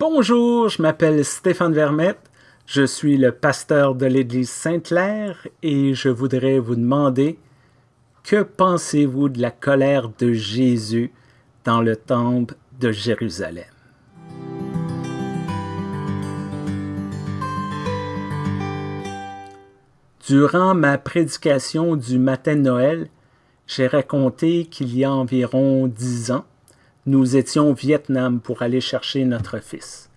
Bonjour, je m'appelle Stéphane Vermette, je suis le pasteur de l'Église Sainte-Claire et je voudrais vous demander que pensez-vous de la colère de Jésus dans le temple de Jérusalem? Durant ma prédication du matin Noël, j'ai raconté qu'il y a environ dix ans, nous étions au Vietnam pour aller chercher notre fils.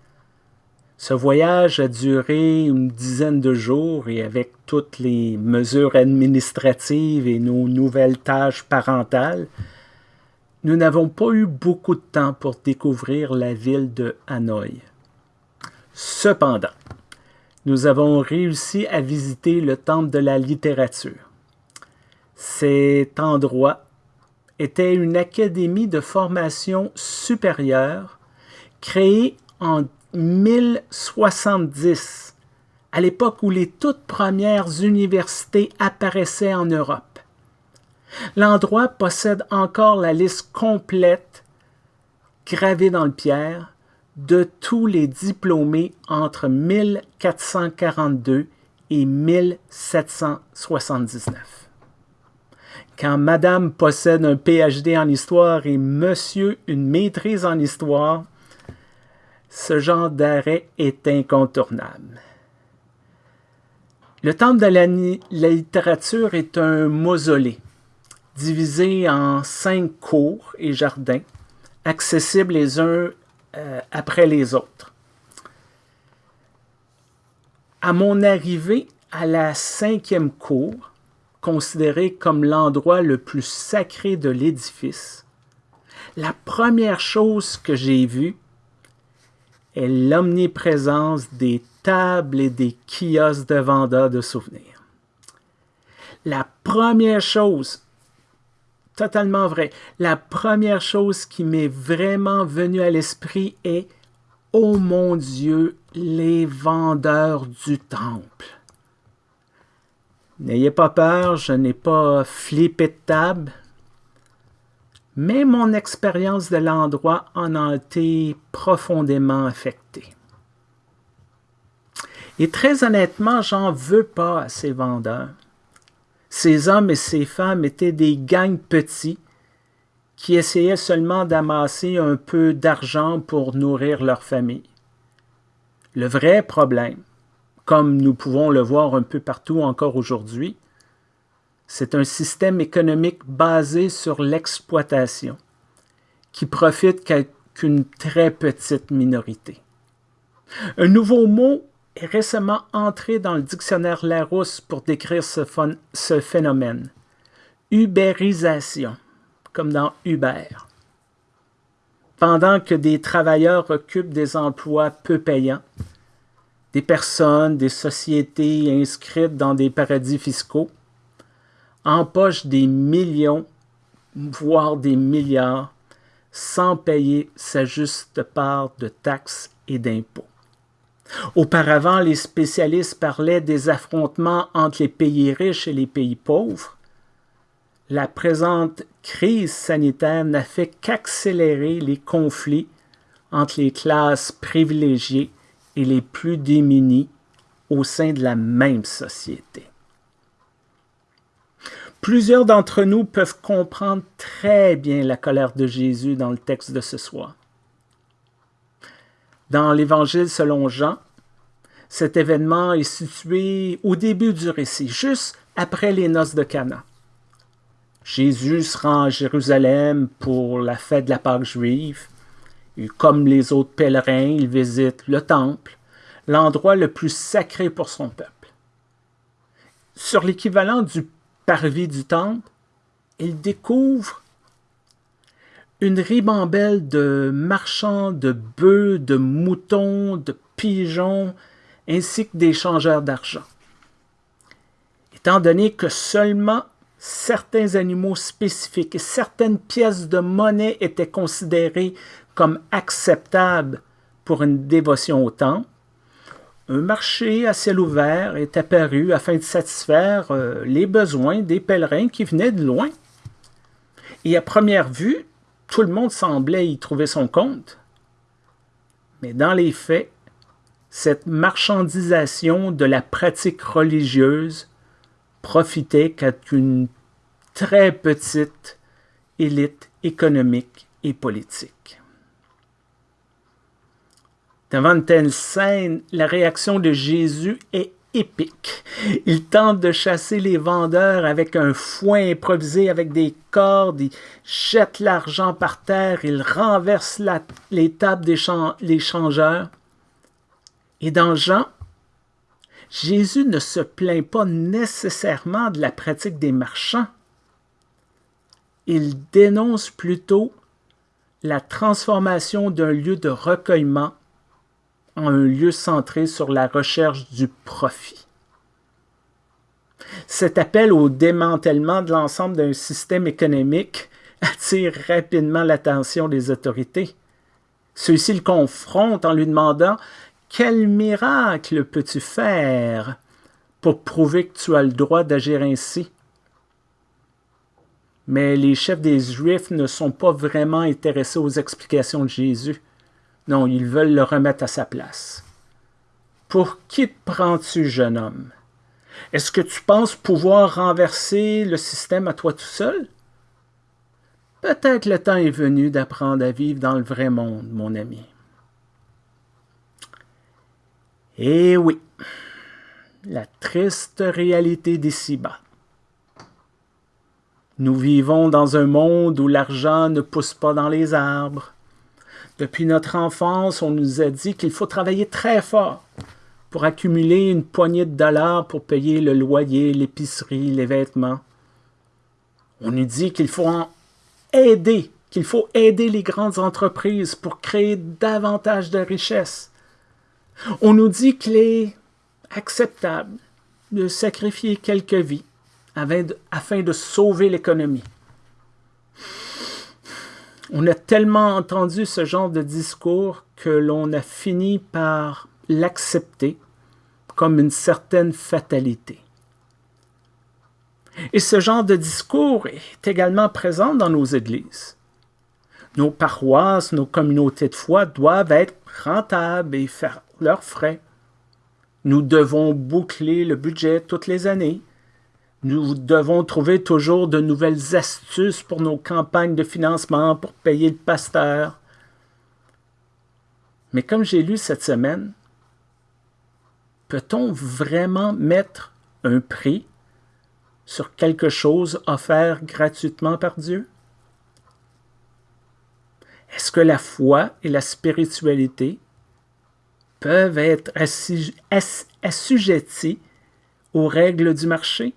Ce voyage a duré une dizaine de jours et avec toutes les mesures administratives et nos nouvelles tâches parentales, nous n'avons pas eu beaucoup de temps pour découvrir la ville de Hanoï. Cependant, nous avons réussi à visiter le temple de la littérature. Cet endroit était une académie de formation supérieure créée en 1070, à l'époque où les toutes premières universités apparaissaient en Europe. L'endroit possède encore la liste complète, gravée dans le pierre, de tous les diplômés entre 1442 et 1779 quand madame possède un PhD en histoire et monsieur une maîtrise en histoire, ce genre d'arrêt est incontournable. Le temple de la, littérature est un mausolée, divisé en cinq cours et jardins, accessibles les uns euh, après les autres. À mon arrivée à la cinquième cour, considéré comme l'endroit le plus sacré de l'édifice, la première chose que j'ai vue est l'omniprésence des tables et des kiosques de vendeurs de souvenirs. La première chose, totalement vrai, la première chose qui m'est vraiment venue à l'esprit est « Oh mon Dieu, les vendeurs du temple ». N'ayez pas peur, je n'ai pas flippé de table, mais mon expérience de l'endroit en a été profondément affectée. Et très honnêtement, j'en veux pas à ces vendeurs. Ces hommes et ces femmes étaient des gangs petits qui essayaient seulement d'amasser un peu d'argent pour nourrir leur famille. Le vrai problème, comme nous pouvons le voir un peu partout encore aujourd'hui. C'est un système économique basé sur l'exploitation, qui profite qu'une très petite minorité. Un nouveau mot est récemment entré dans le dictionnaire Larousse pour décrire ce, ce phénomène. Ubérisation, comme dans Uber. Pendant que des travailleurs occupent des emplois peu payants, des personnes, des sociétés inscrites dans des paradis fiscaux empochent des millions, voire des milliards, sans payer sa juste part de taxes et d'impôts. Auparavant, les spécialistes parlaient des affrontements entre les pays riches et les pays pauvres. La présente crise sanitaire n'a fait qu'accélérer les conflits entre les classes privilégiées et les plus démunis au sein de la même société. Plusieurs d'entre nous peuvent comprendre très bien la colère de Jésus dans le texte de ce soir. Dans l'Évangile selon Jean, cet événement est situé au début du récit, juste après les noces de Cana. Jésus se rend à Jérusalem pour la fête de la Pâque juive. Comme les autres pèlerins, il visite le temple, l'endroit le plus sacré pour son peuple. Sur l'équivalent du parvis du temple, il découvre une ribambelle de marchands de bœufs, de moutons, de pigeons, ainsi que des changeurs d'argent. Étant donné que seulement certains animaux spécifiques et certaines pièces de monnaie étaient considérées comme acceptables pour une dévotion au temple, un marché à ciel ouvert est apparu afin de satisfaire euh, les besoins des pèlerins qui venaient de loin. Et à première vue, tout le monde semblait y trouver son compte. Mais dans les faits, cette marchandisation de la pratique religieuse profitait qu'à une très petite élite économique et politique. Devant une telle scène, la réaction de Jésus est épique. Il tente de chasser les vendeurs avec un foin improvisé avec des cordes, il jette l'argent par terre, il renverse les tables des changeurs. Et dans Jean, Jésus ne se plaint pas nécessairement de la pratique des marchands. Il dénonce plutôt la transformation d'un lieu de recueillement en un lieu centré sur la recherche du profit. Cet appel au démantèlement de l'ensemble d'un système économique attire rapidement l'attention des autorités. Ceux-ci le confrontent en lui demandant quel miracle peux-tu faire pour prouver que tu as le droit d'agir ainsi? Mais les chefs des Juifs ne sont pas vraiment intéressés aux explications de Jésus. Non, ils veulent le remettre à sa place. Pour qui te prends-tu, jeune homme? Est-ce que tu penses pouvoir renverser le système à toi tout seul? Peut-être le temps est venu d'apprendre à vivre dans le vrai monde, mon ami. Eh oui, la triste réalité d'ici-bas. Nous vivons dans un monde où l'argent ne pousse pas dans les arbres. Depuis notre enfance, on nous a dit qu'il faut travailler très fort pour accumuler une poignée de dollars pour payer le loyer, l'épicerie, les vêtements. On nous dit qu'il faut en aider, qu'il faut aider les grandes entreprises pour créer davantage de richesses. On nous dit qu'il est acceptable de sacrifier quelques vies afin de sauver l'économie. On a tellement entendu ce genre de discours que l'on a fini par l'accepter comme une certaine fatalité. Et ce genre de discours est également présent dans nos églises. Nos paroisses, nos communautés de foi doivent être rentables et faire leurs frais. Nous devons boucler le budget toutes les années. Nous devons trouver toujours de nouvelles astuces pour nos campagnes de financement, pour payer le pasteur. Mais comme j'ai lu cette semaine, peut-on vraiment mettre un prix sur quelque chose offert gratuitement par Dieu? Est-ce que la foi et la spiritualité peuvent être assujettis aux règles du marché?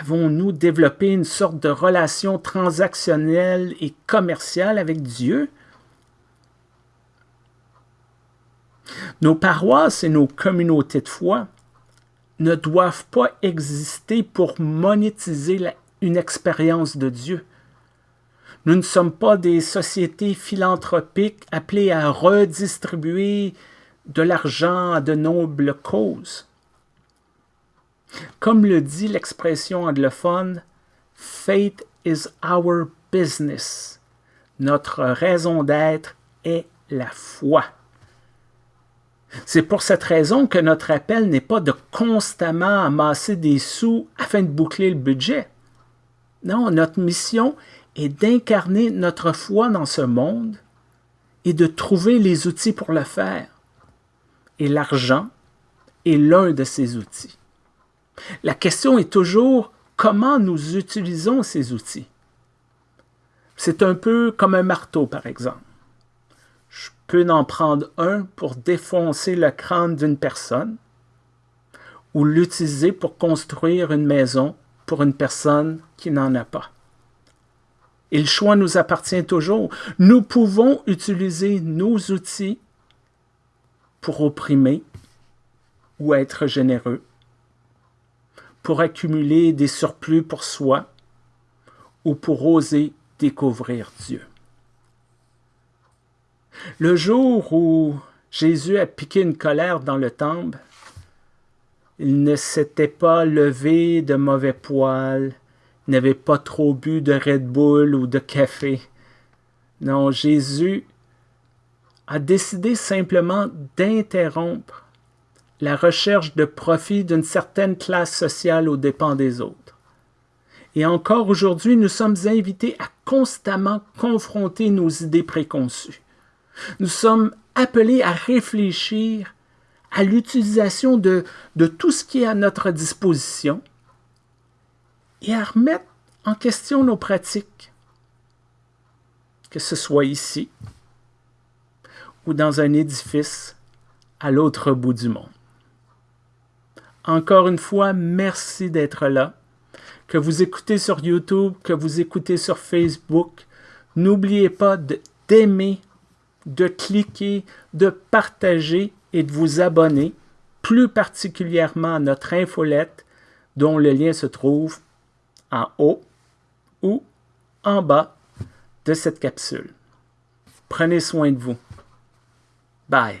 Avons-nous développé une sorte de relation transactionnelle et commerciale avec Dieu? Nos paroisses et nos communautés de foi ne doivent pas exister pour monétiser une expérience de Dieu. Nous ne sommes pas des sociétés philanthropiques appelées à redistribuer de l'argent à de nobles causes. Comme le dit l'expression anglophone, Faith is our business. Notre raison d'être est la foi. C'est pour cette raison que notre appel n'est pas de constamment amasser des sous afin de boucler le budget. Non, notre mission est d'incarner notre foi dans ce monde et de trouver les outils pour le faire. Et l'argent est l'un de ces outils. La question est toujours comment nous utilisons ces outils? C'est un peu comme un marteau, par exemple. Je peux en prendre un pour défoncer le crâne d'une personne ou l'utiliser pour construire une maison pour une personne qui n'en a pas. Et le choix nous appartient toujours. Nous pouvons utiliser nos outils pour opprimer ou être généreux, pour accumuler des surplus pour soi ou pour oser découvrir Dieu. Le jour où Jésus a piqué une colère dans le temple, il ne s'était pas levé de mauvais poils, n'avait pas trop bu de Red Bull ou de café. Non, Jésus a décidé simplement d'interrompre la recherche de profit d'une certaine classe sociale aux dépens des autres. Et encore aujourd'hui, nous sommes invités à constamment confronter nos idées préconçues. Nous sommes appelés à réfléchir à l'utilisation de, de tout ce qui est à notre disposition et à remettre en question nos pratiques, que ce soit ici ou dans un édifice à l'autre bout du monde. Encore une fois, merci d'être là. Que vous écoutez sur YouTube, que vous écoutez sur Facebook, n'oubliez pas d'aimer, de cliquer, de partager et de vous abonner, plus particulièrement à notre infolette dont le lien se trouve en haut ou en bas de cette capsule. Prenez soin de vous. Bye.